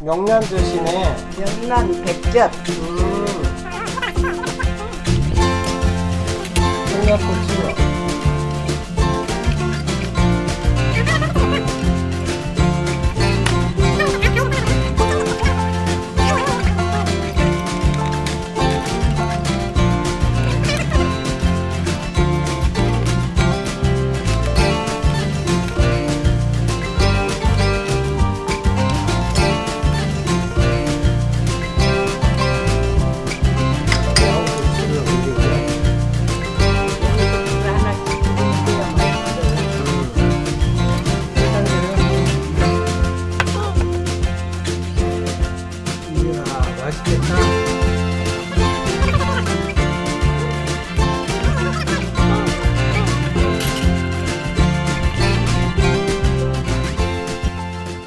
명란 대신에 명란 백젓 음. 청양고추 I the time.